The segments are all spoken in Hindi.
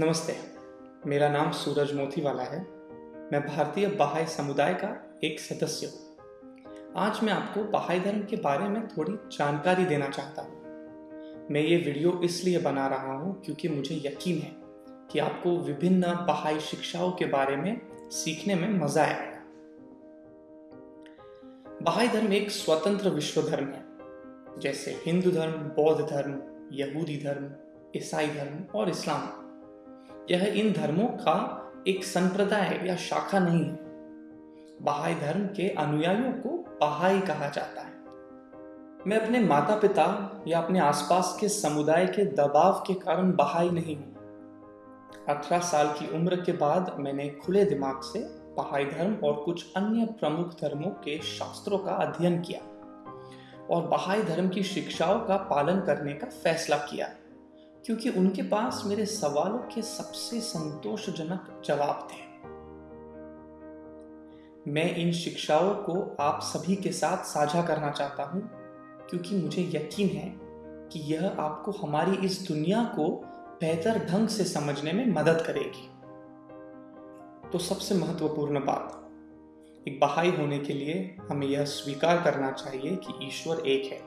नमस्ते, मेरा नाम सूरज मोतीवाला है। मैं भारतीय बहाई समुदाय का एक सदस्य हूँ। आज मैं आपको बहाई धर्म के बारे में थोड़ी जानकारी देना चाहता हूँ। मैं ये वीडियो इसलिए बना रहा हूँ क्योंकि मुझे यकीन है कि आपको विभिन्न बहाई शिक्षाओं के बारे में सीखने में मज़ा आएगा। बहाई धर्म एक स्वतंत्र विश्व धर्म है, जैसे हिंदू धर्म, बौद्ध धर्म, यहूदी धर्म, ईसाई धर्म और इस्लाम। यह इन धर्मों का एक संप्रदाय या शाखा नहीं है। बहाई धर्म के अनुयायियों को बहाई कहा जाता है। मैं अपने माता पिता या अपने आसपास के समुदाय के दबाव के कारण बहाई नहीं हूँ। अठारह साल की उम्र के बाद मैंने खुले दिमाग से बहाई धर्म और कुछ अन्य प्रमुख धर्मों के शास्त्रों का अध्ययन किया और बहाई धर्म की शिक्षाओं का पालन करने का फैसला किया। क्योंकि उनके पास मेरे सवालों के सबसे संतोषजनक जवाब थे। मैं इन शिक्षाओं को आप सभी के साथ साझा करना चाहता हूँ, क्योंकि मुझे यकीन है कि यह आपको हमारी इस दुनिया को बेहतर ढंग से समझने में मदद करेगी। तो सबसे महत्वपूर्ण बात, एक बहाई होने के लिए हमें यह स्वीकार करना चाहिए कि ईश्वर एक है।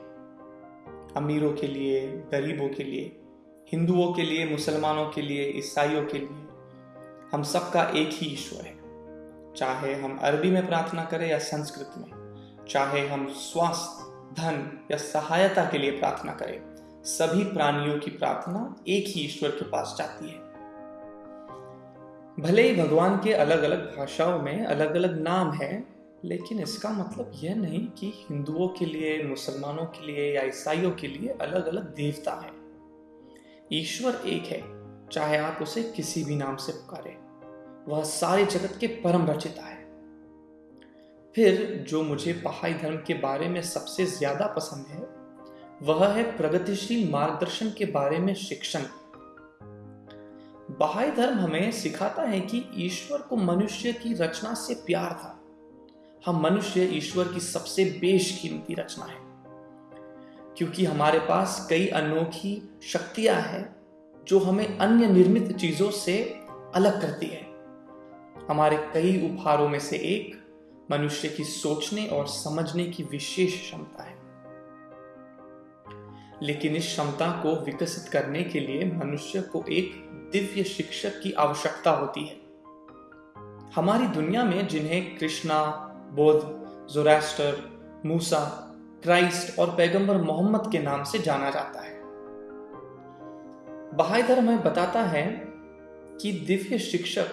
अमीरों के लिए, गरीबों के लिए हिंदुओं के लिए, मुसलमानों के लिए, ईसाइयों के लिए हम सबका एक ही ईश्वर है। चाहे हम अरबी में प्रार्थना करें या संस्कृत में, चाहे हम स्वास्थ्य, धन या सहायता के लिए प्रार्थना करें, सभी प्राणियों की प्रार्थना एक ही ईश्वर के पास जाती है। भले ही भगवान के अलग अलग भाषाओं में अलग अलग नाम है, लेकिन इसका मतलब यह नहीं कि हिंदुओं के लिए, मुसलमानों के लिए या ईसाइयों के लिए अलग अलग देवता है। ईश्वर एक है, चाहे आप उसे किसी भी नाम से पुकारे। वह सारे जगत के परम रचिता है। फिर जो मुझे बहाई धर्म के बारे में सबसे ज़्यादा पसंद है, वह है प्रगतिशील मार्गदर्शन के बारे में शिक्षण। बहाई धर्म हमें सिखाता है कि ईश्वर को मनुष्य की रचना से प्यार था। हम मनुष्य ईश्वर की सबसे बेशकीमती रचना है। क्योंकि हमारे पास कई अनोखी शक्तियाँ हैं जो हमें अन्य निर्मित चीज़ों से अलग करती है। हमारे कई उपहारों में से एक मनुष्य की सोचने और समझने की विशेष क्षमता है। लेकिन इस क्षमता को विकसित करने के लिए मनुष्य को एक दिव्य शिक्षक की आवश्यकता होती है। हमारी दुनिया में जिन्हें कृष्णा बोध जोरास्टर, मूसा क्राइस्ट और पैगंबर मोहम्मद के नाम से जाना जाता है। बहाई धर्म हमें बताता है कि दिव्य शिक्षक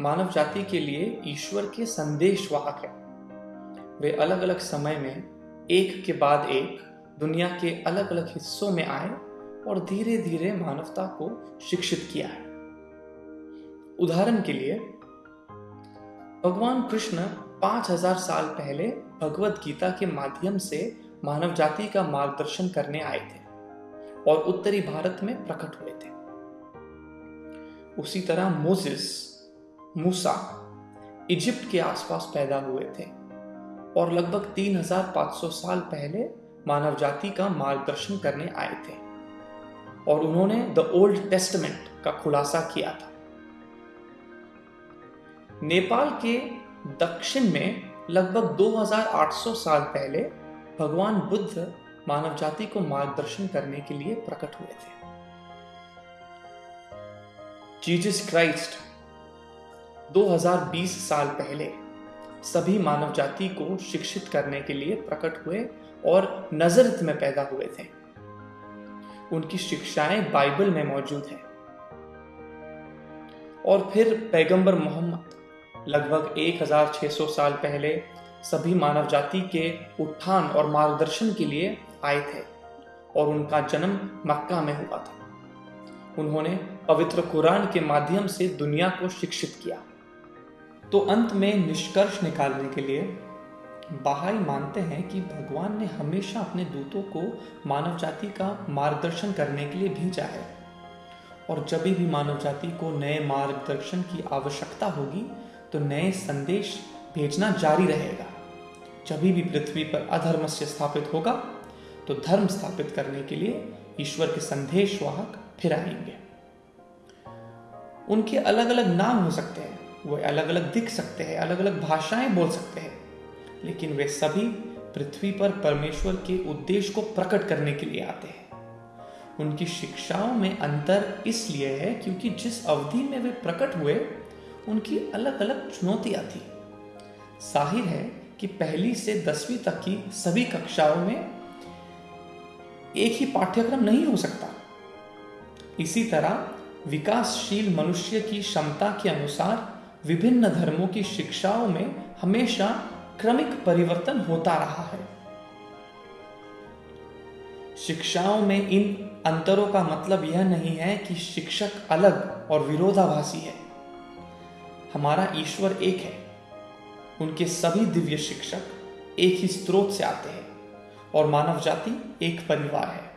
मानव जाति के लिए ईश्वर के संदेश वाहक है। वे अलग अलग समय में, एक के बाद एक, दुनिया के अलग अलग हिस्सों में आए और धीरे धीरे मानवता को शिक्षित किया है। उदाहरण के लिए, भगवान कृष्ण पाँच हज़ार साल पहले भगवत गीता के माध्यम से मानव जाति का मार्गदर्शन करने आए थे और उत्तरी भारत में प्रकट हुए थे। उसी तरह मोजिस मूसा इजिप्ट के आसपास पैदा हुए थे और लगभग 3500 साल पहले मानव जाति का मार्गदर्शन करने आए थे और उन्होंने द ओल्ड टेस्टमेंट का खुलासा किया था। नेपाल के दक्षिण में लगभग 2800 साल पहले भगवान बुद्ध मानव जाति को मार्गदर्शन करने के लिए प्रकट हुए थे। जीजस क्राइस्ट 2020 साल पहले सभी मानव जाति को शिक्षित करने के लिए प्रकट हुए और नजरत में पैदा हुए थे। उनकी शिक्षाएँ बाइबल में मौजूद हैं। और फिर पैगंबर मोहम्मद लगभग 1600 साल पहले सभी मानव जाति के उत्थान और मार्गदर्शन के लिए आए थे और उनका जन्म मक्का में हुआ था। उन्होंने पवित्र कुरान के माध्यम से दुनिया को शिक्षित किया। तो अंत में निष्कर्ष निकालने के लिए बहाई मानते हैं कि भगवान ने हमेशा अपने दूतों को मानव जाति का मार्गदर्शन करने के लिए भेजा है। और जब भी मानव जाति को नए मार्गदर्शन की आवश्यकता होगी तो नए संदेश भेजना जारी रहेगा। जब भी पृथ्वी पर अधर्म से स्थापित होगा तो धर्म स्थापित करने के लिए ईश्वर के संदेश वाहक फिर आएँगे। उनके अलग अलग नाम हो सकते हैं, वे अलग अलग दिख सकते हैं अलग अलग भाषाएँ बोल सकते हैं, लेकिन वे सभी पृथ्वी पर परमेश्वर के उद्देश्य को प्रकट करने के लिए आते हैं। उनकी शिक्षाओं में अंतर इसलिए है क्योंकि जिस अवधि में वे प्रकट हुए, उनकी अलग अलग चुनौतियाँ थी। ज़ाहिर है कि पहली से दसवीं तक की सभी कक्षाओं में एक ही पाठ्यक्रम नहीं हो सकता। इसी तरह विकासशील मनुष्य की क्षमता के अनुसार विभिन्न धर्मों की शिक्षाओं में हमेशा क्रमिक परिवर्तन होता रहा है। शिक्षाओं में इन अंतरों का मतलब यह नहीं है कि शिक्षक अलग और विरोधाभासी है। हमारा ईश्वर एक है। उनके सभी दिव्य शिक्षक एक ही स्रोत से आते हैं और मानव जाति एक परिवार है।